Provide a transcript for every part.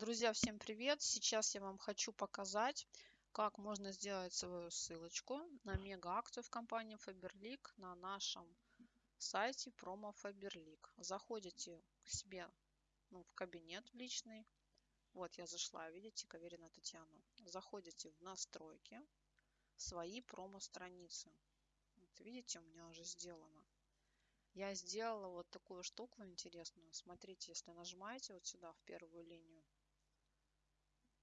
Друзья, всем привет! Сейчас я вам хочу показать, как можно сделать свою ссылочку на мега-акцию в компании Faberlic на нашем сайте промо Faberlic. Заходите к себе ну, в кабинет личный. Вот я зашла, видите, Каверина Татьяна. Заходите в настройки, свои промо-страницы. Вот, видите, у меня уже сделано. Я сделала вот такую штуку интересную. Смотрите, если нажимаете вот сюда, в первую линию,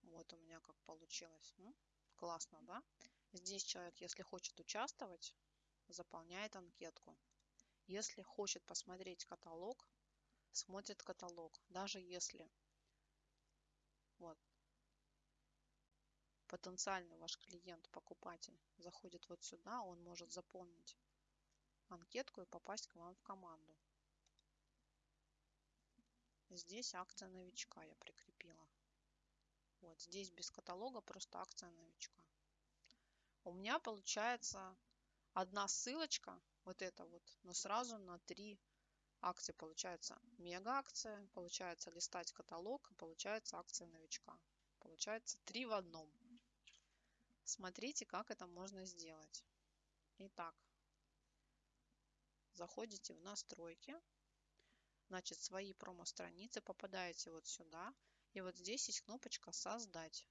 вот у меня как получилось. Ну, классно, да? Здесь человек, если хочет участвовать, заполняет анкетку. Если хочет посмотреть каталог, смотрит каталог. Даже если вот, потенциальный ваш клиент, покупатель заходит вот сюда, он может заполнить анкетку и попасть к вам в команду. Здесь акция новичка я прикрепила. Вот здесь без каталога просто акция новичка. У меня получается одна ссылочка, вот это вот, но сразу на три акции получается мега акция, получается листать каталог, получается акция новичка. Получается три в одном. Смотрите, как это можно сделать. Итак, заходите в настройки, значит, свои промо-страницы, попадаете вот сюда, и вот здесь есть кнопочка «Создать».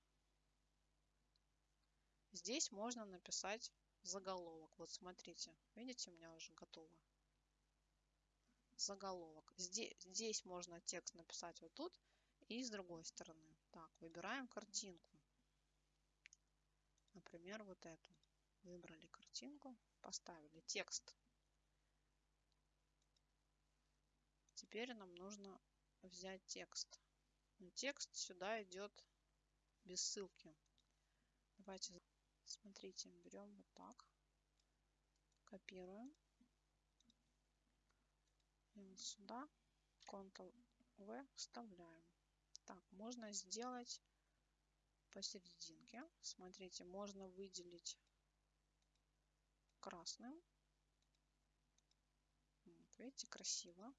Здесь можно написать заголовок. Вот смотрите, видите, у меня уже готово. Заголовок. Здесь, здесь можно текст написать вот тут и с другой стороны. Так, выбираем картинку. Например, вот эту. Выбрали картинку, поставили текст. Теперь нам нужно взять текст. Текст сюда идет без ссылки. Давайте, смотрите, берем вот так, копируем. И вот сюда Ctrl-V вставляем. Так, можно сделать посерединке. Смотрите, можно выделить красным. Вот, видите, красиво.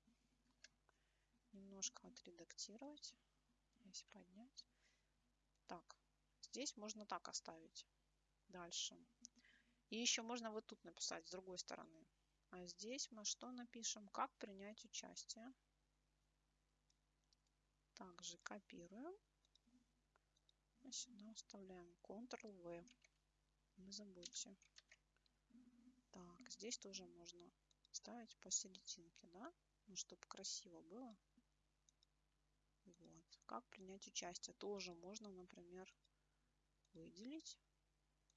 Немножко отредактировать здесь поднять. Так, здесь можно так оставить. Дальше. И еще можно вот тут написать с другой стороны. А здесь мы что напишем? Как принять участие. Также копируем. И сюда вставляем Ctrl-V. Не забудьте. Так, здесь тоже можно ставить посерединке, да? Ну, чтобы красиво было. Вот. Как принять участие? Тоже можно, например, выделить,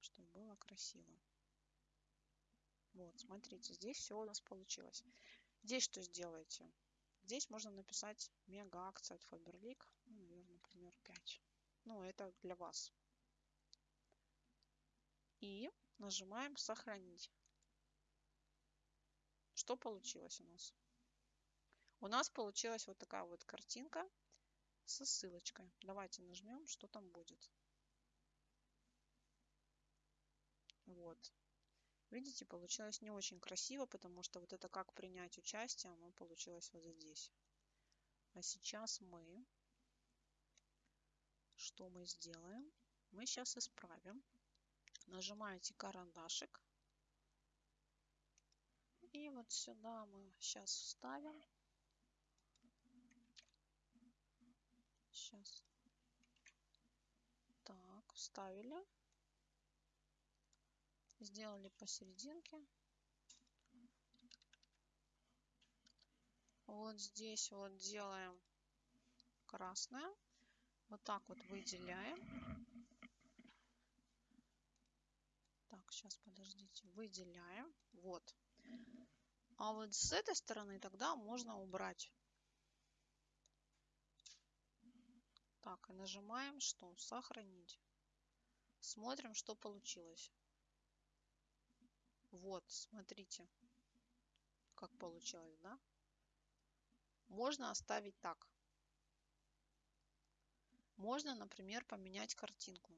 чтобы было красиво. Вот, смотрите, здесь все у нас получилось. Здесь что сделаете? Здесь можно написать мега акция от Faberlic. Ну, наверное, например, 5. Ну, это для вас. И нажимаем сохранить. Что получилось у нас? У нас получилась вот такая вот картинка со ссылочкой. Давайте нажмем, что там будет. Вот. Видите, получилось не очень красиво, потому что вот это как принять участие, оно получилось вот здесь. А сейчас мы, что мы сделаем? Мы сейчас исправим. Нажимаете карандашик. И вот сюда мы сейчас вставим Сейчас. Так, вставили. Сделали посерединке. Вот здесь вот делаем красное. Вот так вот выделяем. Так, сейчас подождите. Выделяем. Вот. А вот с этой стороны тогда можно убрать Так, и нажимаем что? Сохранить. Смотрим, что получилось. Вот, смотрите, как получилось, да? Можно оставить так. Можно, например, поменять картинку.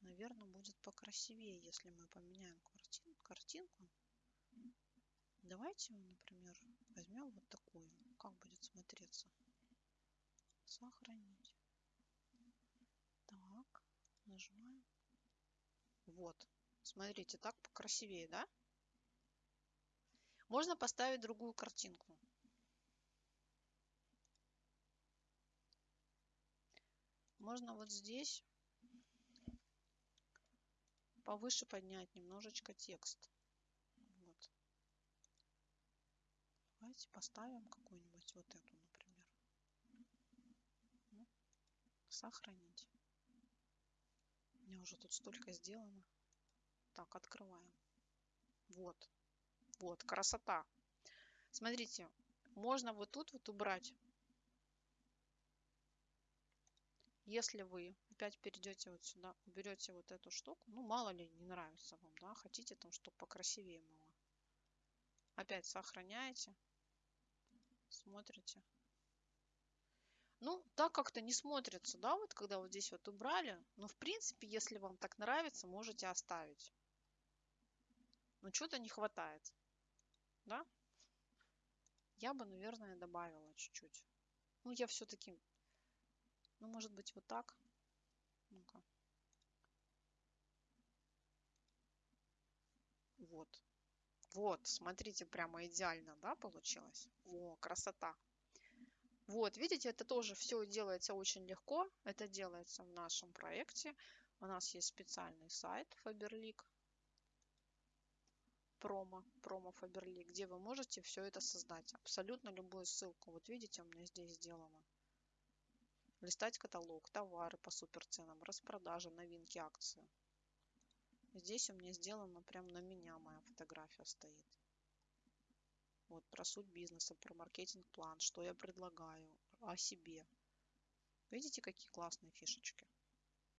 Наверное, будет покрасивее, если мы поменяем картин, картинку. Давайте, например, возьмем вот такую. Как будет смотреться? Сохранить. Так, нажимаем. Вот. Смотрите, так покрасивее, да? Можно поставить другую картинку. Можно вот здесь повыше поднять немножечко текст. Вот. Давайте поставим какую-нибудь вот эту, например. Сохранить. У меня уже тут столько сделано. Так, открываем. Вот. Вот, красота. Смотрите, можно вот тут вот убрать. Если вы опять перейдете вот сюда, уберете вот эту штуку, ну мало ли не нравится вам, да, хотите там, чтобы покрасивее было. Опять сохраняете, смотрите. Ну, так как-то не смотрится, да, вот когда вот здесь вот убрали. Но, в принципе, если вам так нравится, можете оставить. Но что-то не хватает, да? Я бы, наверное, добавила чуть-чуть. Ну, я все-таки, ну, может быть, вот так. Ну-ка. Вот. Вот, смотрите, прямо идеально, да, получилось? О, красота. Вот, видите, это тоже все делается очень легко. Это делается в нашем проекте. У нас есть специальный сайт Faberlic промо, промо Faberlic, где вы можете все это создать. Абсолютно любую ссылку. Вот видите, у меня здесь сделано. Листать каталог, товары по суперценам, распродажи, новинки, акции. Здесь у меня сделано прям на меня моя фотография стоит. Вот про суть бизнеса, про маркетинг-план, что я предлагаю, о себе. Видите, какие классные фишечки?